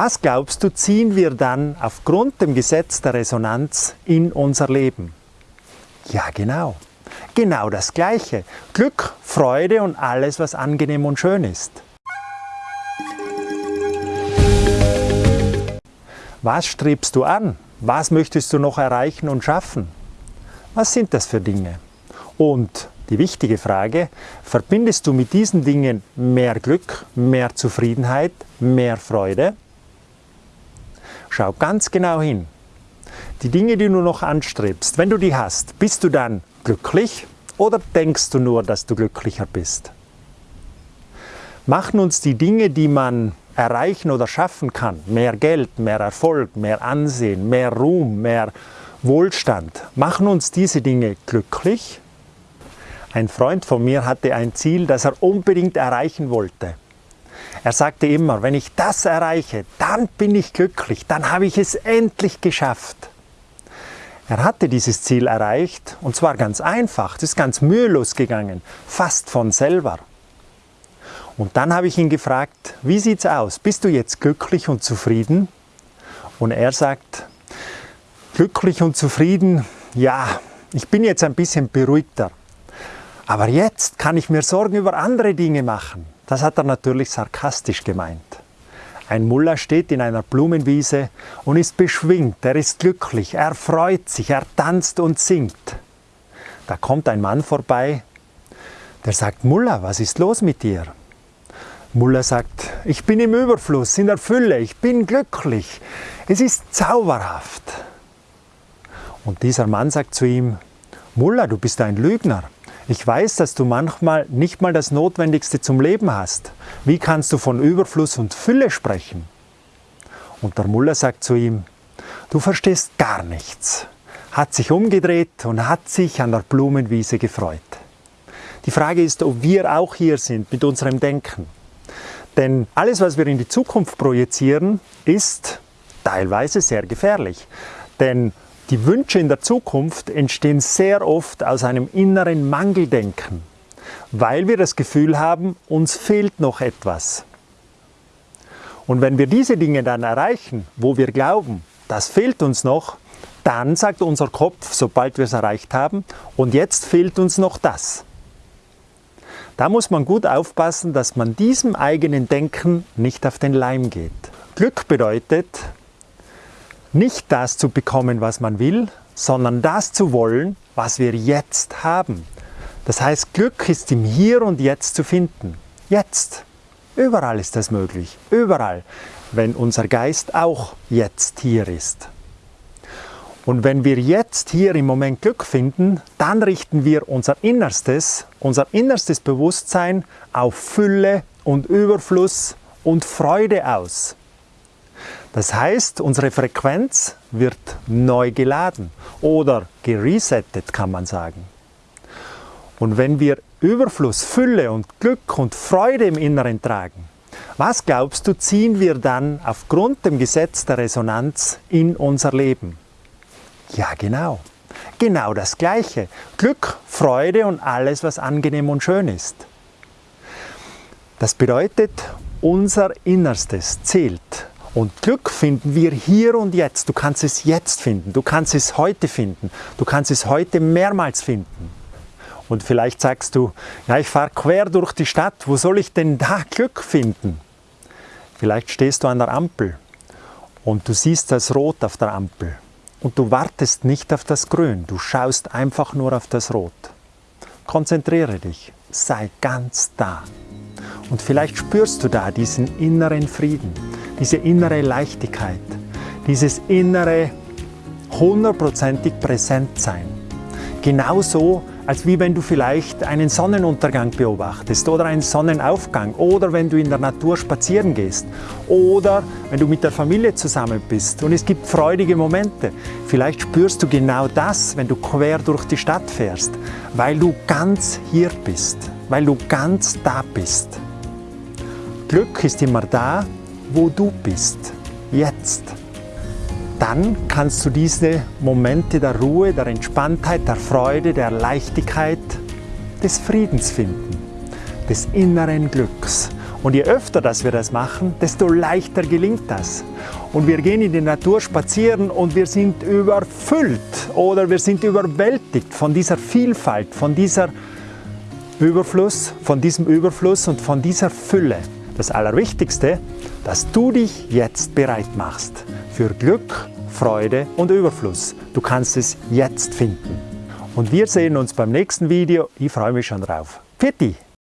Was glaubst du, ziehen wir dann aufgrund dem Gesetz der Resonanz in unser Leben? Ja, genau. Genau das Gleiche. Glück, Freude und alles, was angenehm und schön ist. Was strebst du an? Was möchtest du noch erreichen und schaffen? Was sind das für Dinge? Und die wichtige Frage, verbindest du mit diesen Dingen mehr Glück, mehr Zufriedenheit, mehr Freude? Schau ganz genau hin. Die Dinge, die du noch anstrebst, wenn du die hast, bist du dann glücklich oder denkst du nur, dass du glücklicher bist? Machen uns die Dinge, die man erreichen oder schaffen kann, mehr Geld, mehr Erfolg, mehr Ansehen, mehr Ruhm, mehr Wohlstand, machen uns diese Dinge glücklich? Ein Freund von mir hatte ein Ziel, das er unbedingt erreichen wollte. Er sagte immer, wenn ich das erreiche, dann bin ich glücklich, dann habe ich es endlich geschafft. Er hatte dieses Ziel erreicht und zwar ganz einfach, das ist ganz mühelos gegangen, fast von selber. Und dann habe ich ihn gefragt, wie sieht's aus? Bist du jetzt glücklich und zufrieden? Und er sagt, glücklich und zufrieden, ja, ich bin jetzt ein bisschen beruhigter. Aber jetzt kann ich mir Sorgen über andere Dinge machen. Das hat er natürlich sarkastisch gemeint. Ein Mullah steht in einer Blumenwiese und ist beschwingt, er ist glücklich, er freut sich, er tanzt und singt. Da kommt ein Mann vorbei, der sagt, Mullah, was ist los mit dir? Mullah sagt, ich bin im Überfluss, in der Fülle, ich bin glücklich, es ist zauberhaft. Und dieser Mann sagt zu ihm, Mullah, du bist ein Lügner. Ich weiß, dass du manchmal nicht mal das Notwendigste zum Leben hast. Wie kannst du von Überfluss und Fülle sprechen? Und der Muller sagt zu ihm, du verstehst gar nichts, hat sich umgedreht und hat sich an der Blumenwiese gefreut. Die Frage ist, ob wir auch hier sind mit unserem Denken. Denn alles, was wir in die Zukunft projizieren, ist teilweise sehr gefährlich. Denn die Wünsche in der Zukunft entstehen sehr oft aus einem inneren Mangeldenken, weil wir das Gefühl haben, uns fehlt noch etwas. Und wenn wir diese Dinge dann erreichen, wo wir glauben, das fehlt uns noch, dann sagt unser Kopf, sobald wir es erreicht haben, und jetzt fehlt uns noch das. Da muss man gut aufpassen, dass man diesem eigenen Denken nicht auf den Leim geht. Glück bedeutet, nicht das zu bekommen, was man will, sondern das zu wollen, was wir jetzt haben. Das heißt, Glück ist im Hier und Jetzt zu finden. Jetzt. Überall ist das möglich. Überall. Wenn unser Geist auch jetzt hier ist. Und wenn wir jetzt hier im Moment Glück finden, dann richten wir unser Innerstes, unser innerstes Bewusstsein auf Fülle und Überfluss und Freude aus. Das heißt, unsere Frequenz wird neu geladen oder geresettet, kann man sagen. Und wenn wir Überfluss, Fülle und Glück und Freude im Inneren tragen, was glaubst du, ziehen wir dann aufgrund dem Gesetz der Resonanz in unser Leben? Ja, genau. Genau das Gleiche. Glück, Freude und alles, was angenehm und schön ist. Das bedeutet, unser Innerstes zählt. Und Glück finden wir hier und jetzt. Du kannst es jetzt finden, du kannst es heute finden, du kannst es heute mehrmals finden. Und vielleicht sagst du, ja, ich fahre quer durch die Stadt, wo soll ich denn da Glück finden? Vielleicht stehst du an der Ampel und du siehst das Rot auf der Ampel und du wartest nicht auf das Grün, du schaust einfach nur auf das Rot. Konzentriere dich, sei ganz da. Und vielleicht spürst du da diesen inneren Frieden, diese innere Leichtigkeit, dieses innere hundertprozentig Präsentsein. Genauso, als wie wenn du vielleicht einen Sonnenuntergang beobachtest oder einen Sonnenaufgang oder wenn du in der Natur spazieren gehst oder wenn du mit der Familie zusammen bist und es gibt freudige Momente. Vielleicht spürst du genau das, wenn du quer durch die Stadt fährst, weil du ganz hier bist, weil du ganz da bist. Glück ist immer da, wo du bist, jetzt. Dann kannst du diese Momente der Ruhe, der Entspanntheit, der Freude, der Leichtigkeit, des Friedens finden, des inneren Glücks. Und je öfter dass wir das machen, desto leichter gelingt das. Und wir gehen in die Natur spazieren und wir sind überfüllt oder wir sind überwältigt von dieser Vielfalt, von dieser Überfluss, von diesem Überfluss und von dieser Fülle. Das Allerwichtigste, dass du dich jetzt bereit machst für Glück, Freude und Überfluss. Du kannst es jetzt finden. Und wir sehen uns beim nächsten Video. Ich freue mich schon drauf. Pfiat